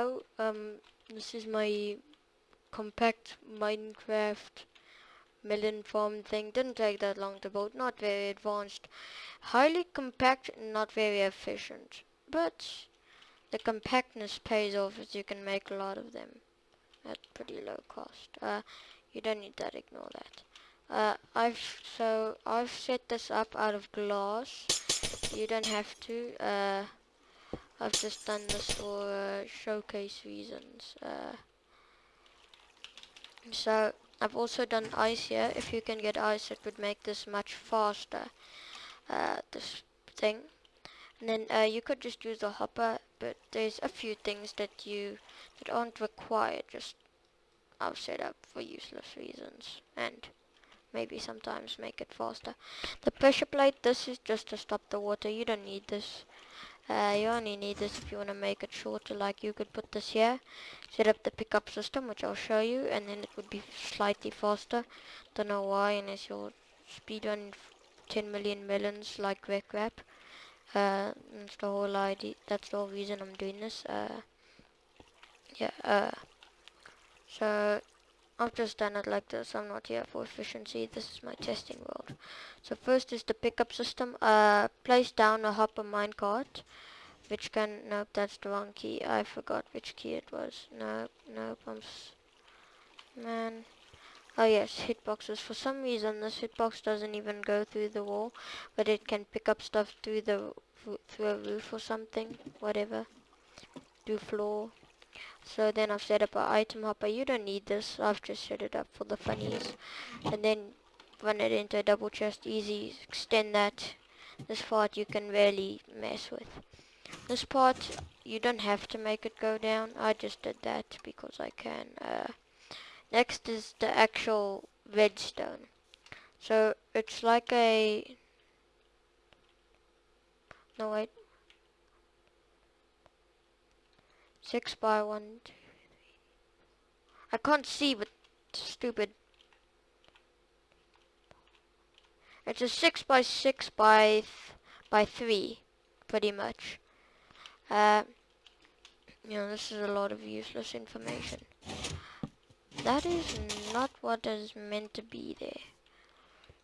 now, um, this is my compact Minecraft melon farm thing. Didn't take that long to build, not very advanced. Highly compact, not very efficient. But the compactness pays off as you can make a lot of them at pretty low cost. Uh, you don't need that, ignore that. Uh, I've so I've set this up out of glass. You don't have to. Uh, I've just done this for uh, showcase reasons. Uh, so I've also done ice here. If you can get ice, it would make this much faster. Uh, this thing. And then uh, you could just use a hopper, but there's a few things that you that aren't required. Just I've set up for useless reasons and maybe sometimes make it faster. The pressure plate, this is just to stop the water. You don't need this. Uh, you only need this if you want to make it shorter. Like you could put this here, set up the pickup system, which I'll show you, and then it would be slightly faster. Don't know why, unless your speed on 10 million melons like RecRap. Uh, that's the whole idea. That's the whole reason I'm doing this. Uh, yeah. Uh, so I've just done it like this. I'm not here for efficiency. This is my testing world. So first is the pickup system. Uh, place down a hopper minecart, which can. Nope, that's the wrong key. I forgot which key it was. Nope, nope. I'm. man. Oh yes, hitboxes. For some reason, this hitbox doesn't even go through the wall, but it can pick up stuff through the through a roof or something, whatever. Do floor. So then I've set up an item hopper. You don't need this. I've just set it up for the funnies, and then run it into a double chest. Easy. Extend that. This part you can really mess with. This part you don't have to make it go down. I just did that because I can. Uh, Next is the actual redstone. So it's like a... No wait. 6 by 1, two, I can't see but stupid. It's a 6 by 6 by by 3 pretty much. Uh, you know, this is a lot of useless information. That is not what is meant to be there.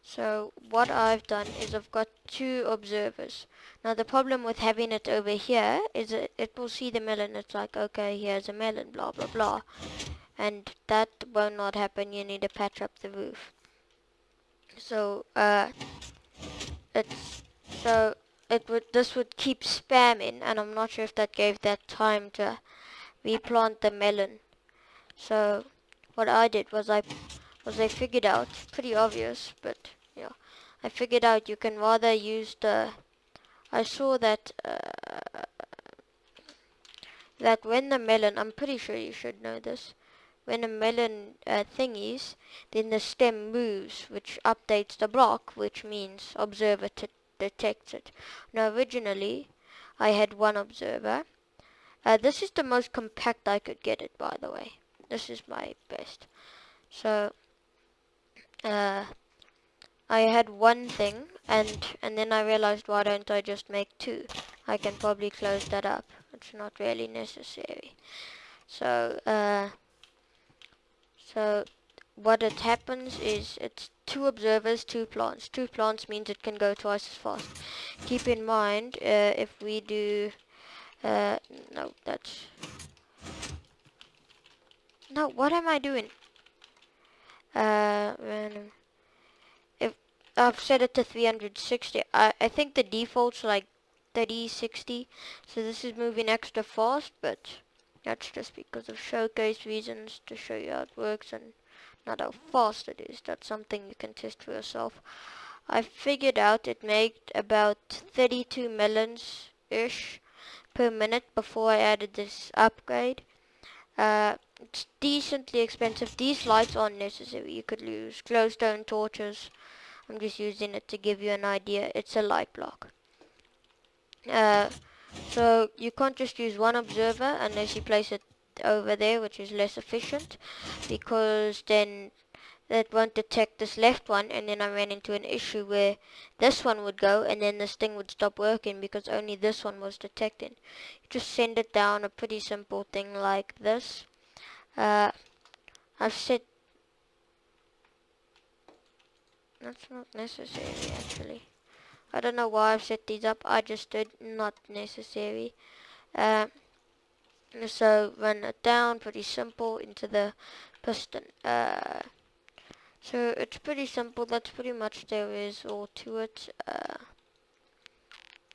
So what I've done is I've got two observers. Now the problem with having it over here is that it will see the melon. It's like, okay, here's a melon, blah, blah, blah. And that will not happen. You need to patch up the roof. So, uh, it's, so it would, this would keep spamming. And I'm not sure if that gave that time to replant the melon. So, what I did was I was I figured out pretty obvious but yeah. I figured out you can rather use the I saw that uh, that when the melon I'm pretty sure you should know this when a melon uh, thingies then the stem moves which updates the block which means observer detects it. Now originally I had one observer. Uh, this is the most compact I could get it by the way. This is my best. So, uh, I had one thing, and and then I realized why don't I just make two? I can probably close that up. It's not really necessary. So, uh, so what it happens is it's two observers, two plants. Two plants means it can go twice as fast. Keep in mind, uh, if we do, uh, no, that's no, what am I doing? Uh, random. If I've set it to 360, I, I think the default's like 30, 60. So this is moving extra fast, but that's just because of showcase reasons to show you how it works and not how fast it is. That's something you can test for yourself. I figured out it made about 32 melons-ish per minute before I added this upgrade. Uh, it's decently expensive. These lights aren't necessary. You could use glowstone torches. I'm just using it to give you an idea. It's a light block. Uh, so you can't just use one observer unless you place it over there, which is less efficient, because then that won't detect this left one and then I ran into an issue where this one would go and then this thing would stop working because only this one was detected. You just send it down a pretty simple thing like this. Uh, I've set that's not necessary actually. I don't know why I've set these up. I just did not necessary. Uh, so run it down pretty simple into the piston. Uh, so it's pretty simple. That's pretty much there is all to it. Uh,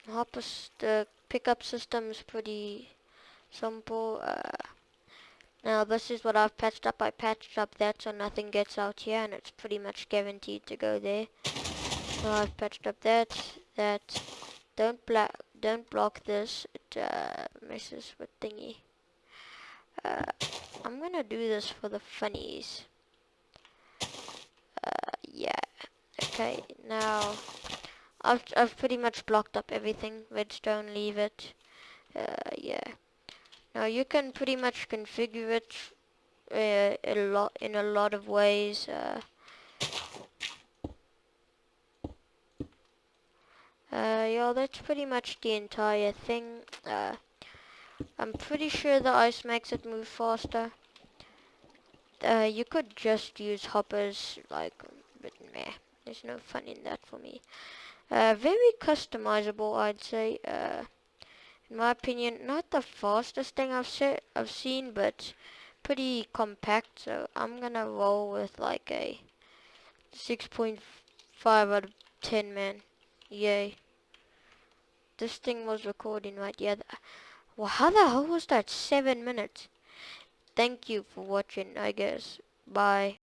hopper, the pickup system is pretty simple. Uh, now this is what I've patched up. I patched up that so nothing gets out here and it's pretty much guaranteed to go there. So I've patched up that, that. Don't block, don't block this. It uh, messes with thingy. Uh, I'm gonna do this for the funnies yeah. Okay, now I've I've pretty much blocked up everything. Redstone, leave it. Uh, yeah. Now you can pretty much configure it uh, a lot in a lot of ways. Uh, uh, yeah, that's pretty much the entire thing. Uh, I'm pretty sure the ice makes it move faster. Uh, you could just use hoppers like but meh, there's no fun in that for me. Uh, very customizable, I'd say. Uh, in my opinion, not the fastest thing I've set, I've seen, but pretty compact. So I'm gonna roll with like a 6.5 out of 10, man. Yay. This thing was recording right, yeah. Well, how the hell was that? Seven minutes. Thank you for watching, I guess. Bye.